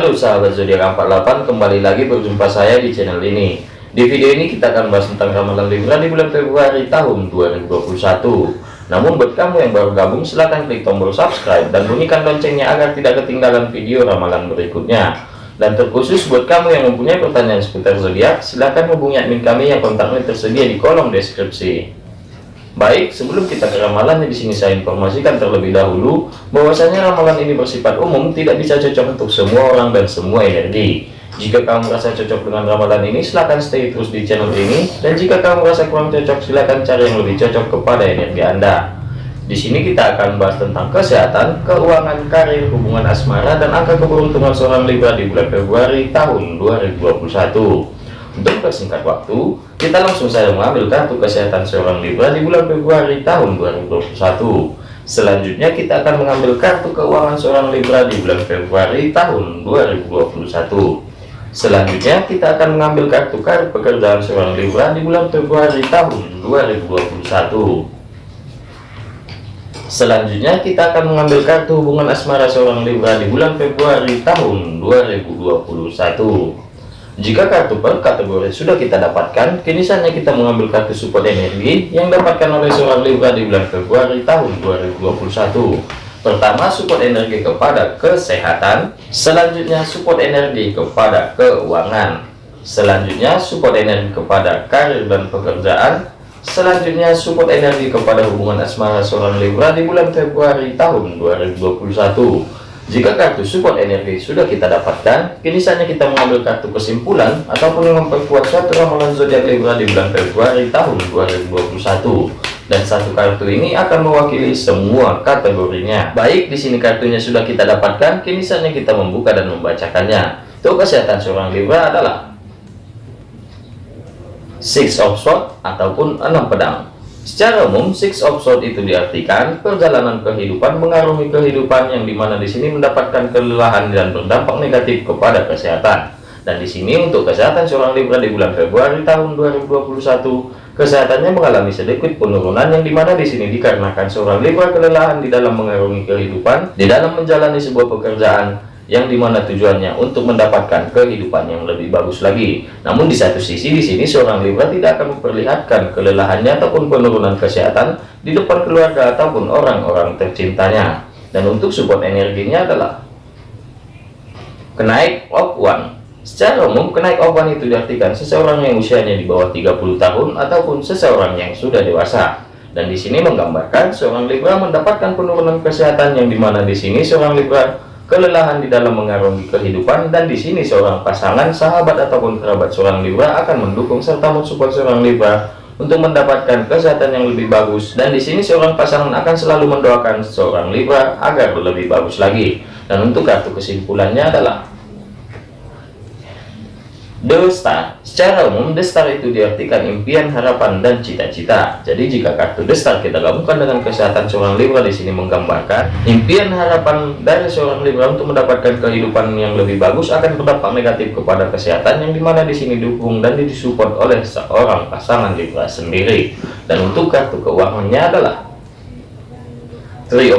Halo sahabat zodiak 48 kembali lagi berjumpa saya di channel ini. Di video ini kita akan bahas tentang ramalan Libra di bulan Februari tahun 2021 namun buat kamu yang baru gabung silahkan klik tombol subscribe dan bunyikan loncengnya agar tidak ketinggalan video ramalan berikutnya. Dan terkhusus buat kamu yang mempunyai pertanyaan seputar zodiak silahkan hubungi admin kami yang kontaknya tersedia di kolom deskripsi Baik, sebelum kita ke ramalannya di sini saya informasikan terlebih dahulu bahwasanya ramalan ini bersifat umum, tidak bisa cocok untuk semua orang dan semua energi. Jika kamu merasa cocok dengan ramalan ini, silahkan stay terus di channel ini. Dan jika kamu merasa kurang cocok, silahkan cari yang lebih cocok kepada energi Anda. Di sini kita akan bahas tentang kesehatan, keuangan, karir, hubungan asmara, dan angka keberuntungan seorang Libra di bulan Februari tahun 2021. Untuk persingkat waktu, kita langsung saja mengambil kartu kesehatan seorang Libra di bulan Februari tahun 2021. Selanjutnya kita akan mengambil kartu keuangan seorang Libra di bulan Februari tahun 2021. Selanjutnya kita akan mengambil kartu kartu pekerjaan seorang Libra di bulan Februari tahun 2021. Selanjutnya kita akan mengambil kartu hubungan asmara seorang Libra di bulan Februari tahun 2021. Jika kartu per kategori sudah kita dapatkan, kini saatnya kita mengambil kartu support energi yang dapatkan oleh seorang Libra di bulan Februari tahun 2021. Pertama, support energi kepada kesehatan. Selanjutnya, support energi kepada keuangan. Selanjutnya, support energi kepada karir dan pekerjaan. Selanjutnya, support energi kepada hubungan asmara seorang Libra di bulan Februari tahun 2021. Jika kartu support energi sudah kita dapatkan, kini saatnya kita mengambil kartu kesimpulan ataupun memperkuat suatu ramalan zodiak Libra di bulan Februari tahun 2021. Dan satu kartu ini akan mewakili semua kategorinya. Baik, di sini kartunya sudah kita dapatkan, kini saatnya kita membuka dan membacakannya. Untuk kesehatan seorang Libra adalah Six of Swords ataupun enam pedang. Secara umum, six of sword itu diartikan perjalanan kehidupan mengarungi kehidupan yang di mana di sini mendapatkan kelelahan dan berdampak negatif kepada kesehatan. Dan di sini untuk kesehatan seorang Libra di bulan Februari tahun 2021, kesehatannya mengalami sedikit penurunan yang di mana di sini dikarenakan seorang Libra kelelahan di dalam mengarungi kehidupan, di dalam menjalani sebuah pekerjaan, yang di mana tujuannya untuk mendapatkan kehidupan yang lebih bagus lagi. Namun di satu sisi di sini seorang Libra tidak akan memperlihatkan kelelahannya ataupun penurunan kesehatan di depan keluarga ataupun orang-orang tercintanya. Dan untuk support energinya adalah kenaik of one. Secara umum, kenaik of one itu diartikan seseorang yang usianya di bawah 30 tahun ataupun seseorang yang sudah dewasa. Dan di sini menggambarkan seorang Libra mendapatkan penurunan kesehatan yang di mana di sini seorang Libra kelelahan di dalam mengarungi kehidupan dan di sini seorang pasangan sahabat ataupun kerabat seorang Libra akan mendukung serta mensupport seorang Libra untuk mendapatkan kesehatan yang lebih bagus. Dan di sini seorang pasangan akan selalu mendoakan seorang Libra agar lebih bagus lagi. Dan untuk kartu kesimpulannya adalah The Star Secara umum, The Star itu diartikan impian, harapan, dan cita-cita. Jadi jika kartu The Star kita gabungkan dengan kesehatan seorang Libra di sini menggambarkan impian, harapan dari seorang Libra untuk mendapatkan kehidupan yang lebih bagus akan berdampak negatif kepada kesehatan yang di mana di sini dukung dan disupport oleh seorang pasangan Libra sendiri. Dan untuk kartu keuangannya adalah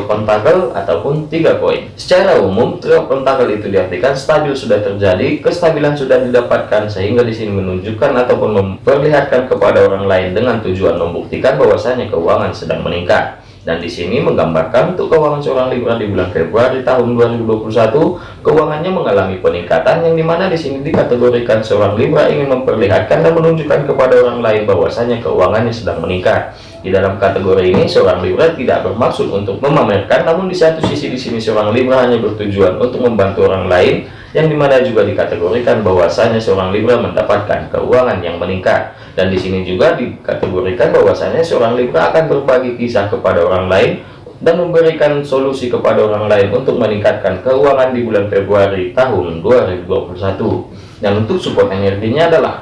Pentacle ataupun tiga koin. Secara umum, Three of itu diartikan stabil sudah terjadi, kestabilan sudah didapatkan sehingga di sini menunjukkan ataupun memperlihatkan kepada orang lain dengan tujuan membuktikan bahwasanya keuangan sedang meningkat. Dan di sini menggambarkan untuk keuangan seorang Libra di bulan Februari tahun 2021, keuangannya mengalami peningkatan yang di mana di sini dikategorikan seorang Libra ingin memperlihatkan dan menunjukkan kepada orang lain bahwasanya keuangannya sedang meningkat. Di dalam kategori ini, seorang Libra tidak bermaksud untuk memamerkan, namun di satu sisi di sini seorang Libra hanya bertujuan untuk membantu orang lain, yang di mana juga dikategorikan bahwasanya seorang Libra mendapatkan keuangan yang meningkat. Dan di sini juga dikategorikan bahwasanya seorang Libra akan berbagi kisah kepada orang lain dan memberikan solusi kepada orang lain untuk meningkatkan keuangan di bulan Februari tahun 2021. Dan untuk support energinya adalah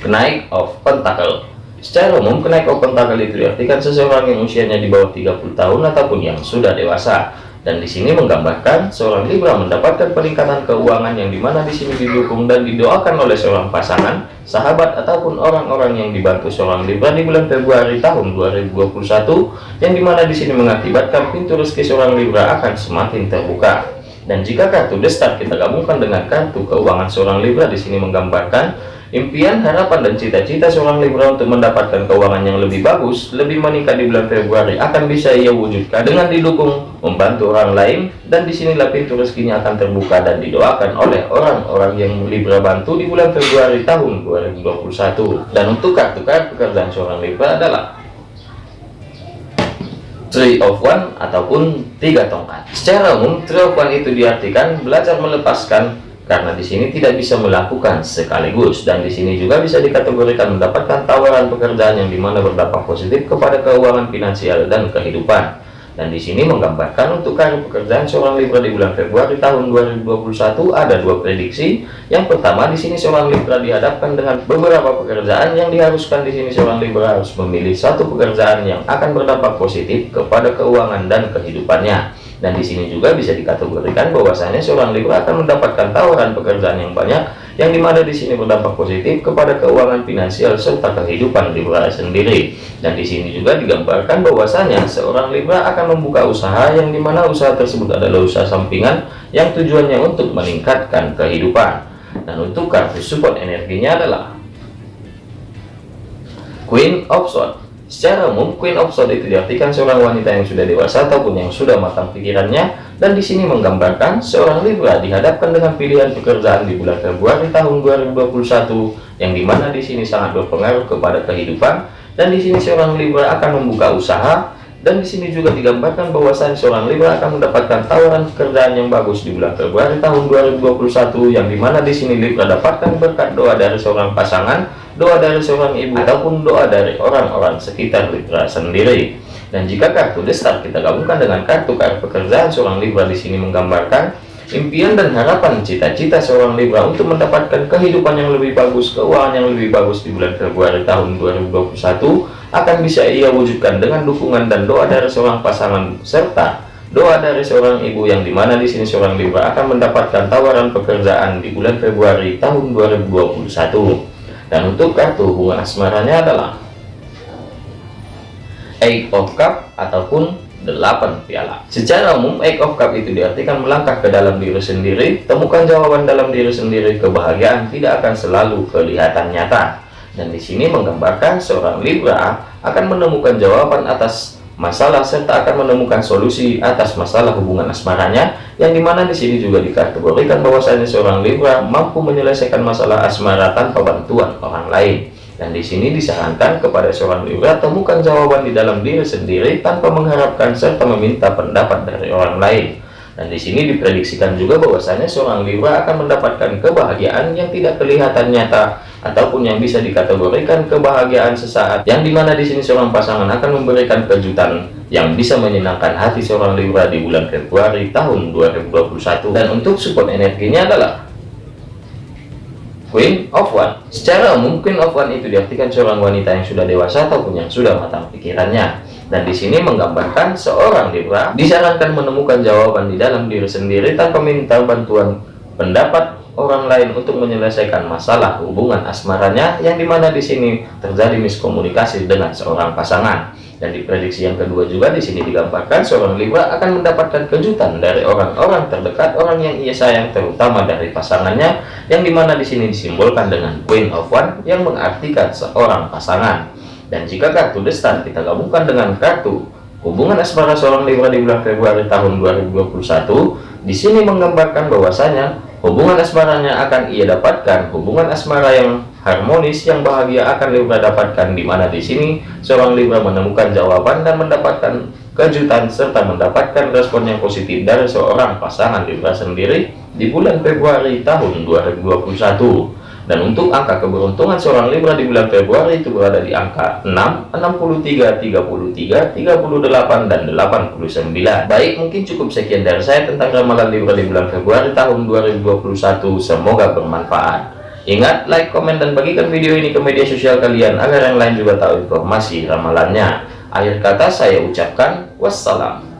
kenaik of pentacle Secara umum, kenaik open tanggal itu diartikan seseorang yang usianya di bawah 30 tahun ataupun yang sudah dewasa. Dan di sini menggambarkan seorang Libra mendapatkan peningkatan keuangan yang di mana di sini didukung dan didoakan oleh seorang pasangan, sahabat ataupun orang-orang yang dibantu seorang Libra di bulan Februari tahun 2021, yang di mana di sini mengakibatkan pintu rezeki seorang Libra akan semakin terbuka. Dan jika kartu The Star kita gabungkan dengan kartu keuangan seorang Libra di sini menggambarkan impian, harapan, dan cita-cita seorang Libra untuk mendapatkan keuangan yang lebih bagus, lebih meningkat di bulan Februari akan bisa ia wujudkan dengan didukung, membantu orang lain, dan di sinilah pintu rezekinya akan terbuka dan didoakan oleh orang-orang yang Libra bantu di bulan Februari tahun 2021. Dan untuk kartu-kartu pekerjaan seorang Libra adalah Three of One ataupun tiga tongkat. Secara umum, Three of One itu diartikan belajar melepaskan karena di sini tidak bisa melakukan sekaligus dan di sini juga bisa dikategorikan mendapatkan tawaran pekerjaan yang di mana berdampak positif kepada keuangan finansial dan kehidupan. Dan di sini menggambarkan untuk karir pekerjaan seorang Libra di bulan Februari tahun 2021 ada dua prediksi. Yang pertama di sini seorang Libra dihadapkan dengan beberapa pekerjaan yang diharuskan. Di sini seorang Libra harus memilih satu pekerjaan yang akan berdampak positif kepada keuangan dan kehidupannya dan di sini juga bisa dikategorikan bahwasanya seorang Libra akan mendapatkan tawaran pekerjaan yang banyak yang di mana di sini berdampak positif kepada keuangan finansial serta kehidupan Libra sendiri. Dan di sini juga digambarkan bahwasanya seorang Libra akan membuka usaha yang di mana usaha tersebut adalah usaha sampingan yang tujuannya untuk meningkatkan kehidupan. Dan untuk kartu support energinya adalah Queen of Swords Secara umum, Queen of Swords itu diartikan seorang wanita yang sudah dewasa ataupun yang sudah matang pikirannya, dan di sini menggambarkan seorang Libra dihadapkan dengan pilihan pekerjaan di bulan Februari tahun 2021, yang di mana di sini sangat berpengaruh kepada kehidupan, dan di sini seorang Libra akan membuka usaha, dan di sini juga digambarkan bahwasannya seorang Libra akan mendapatkan tawaran pekerjaan yang bagus di bulan Februari tahun 2021, yang di mana di sini Libra dapatkan berkat doa dari seorang pasangan doa dari seorang ibu ataupun doa dari orang-orang sekitar Libra sendiri. Dan jika kartu destar kita gabungkan dengan kartu kartu pekerjaan seorang Libra di sini menggambarkan impian dan harapan cita-cita seorang Libra untuk mendapatkan kehidupan yang lebih bagus, keuangan yang lebih bagus di bulan Februari tahun 2021 akan bisa ia wujudkan dengan dukungan dan doa dari seorang pasangan serta doa dari seorang ibu yang di mana di sini seorang Libra akan mendapatkan tawaran pekerjaan di bulan Februari tahun 2021 dan untuk kartu hubungan asmaranya adalah Eight of Cup ataupun 8 piala. Secara umum, Eight of Cup itu diartikan melangkah ke dalam diri sendiri, temukan jawaban dalam diri sendiri, kebahagiaan tidak akan selalu kelihatan nyata. Dan di sini menggambarkan seorang Libra akan menemukan jawaban atas masalah serta akan menemukan solusi atas masalah hubungan asmaranya yang di mana di sini juga dikategorikan bahwasanya seorang Libra mampu menyelesaikan masalah asmara tanpa bantuan orang lain. Dan di sini disarankan kepada seorang Libra temukan jawaban di dalam diri sendiri tanpa mengharapkan serta meminta pendapat dari orang lain dan di sini diprediksikan juga bahwasanya seorang Libra akan mendapatkan kebahagiaan yang tidak kelihatan nyata ataupun yang bisa dikategorikan kebahagiaan sesaat yang di mana di sini seorang pasangan akan memberikan kejutan yang bisa menyenangkan hati seorang Libra di bulan Februari tahun 2021 dan untuk support energinya adalah Queen of One. Secara Queen of One itu diartikan seorang wanita yang sudah dewasa ataupun yang sudah matang pikirannya dan di sini menggambarkan seorang Libra disarankan menemukan jawaban di dalam diri sendiri tanpa minta bantuan pendapat orang lain untuk menyelesaikan masalah hubungan asmaranya yang di mana di sini terjadi miskomunikasi dengan seorang pasangan. Dan di prediksi yang kedua juga di sini digambarkan seorang Libra akan mendapatkan kejutan dari orang-orang terdekat orang yang ia sayang terutama dari pasangannya yang di mana di sini disimbolkan dengan Queen of One yang mengartikan seorang pasangan dan jika kartu destan kita gabungkan dengan kartu hubungan asmara seorang Libra di bulan Februari tahun 2021 di sini menggambarkan bahwasanya Hubungan asmaranya akan ia dapatkan, hubungan asmara yang harmonis yang bahagia akan Libra dapatkan di mana di sini seorang Libra menemukan jawaban dan mendapatkan kejutan serta mendapatkan respon yang positif dari seorang pasangan Libra sendiri di bulan Februari tahun 2021. Dan untuk angka keberuntungan seorang Libra di bulan Februari itu berada di angka 6, 63, 33, 38, dan 89. Baik, mungkin cukup sekian dari saya tentang ramalan Libra di bulan Februari tahun 2021. Semoga bermanfaat. Ingat, like, komen, dan bagikan video ini ke media sosial kalian agar yang lain juga tahu informasi ramalannya. Akhir kata saya ucapkan wassalam.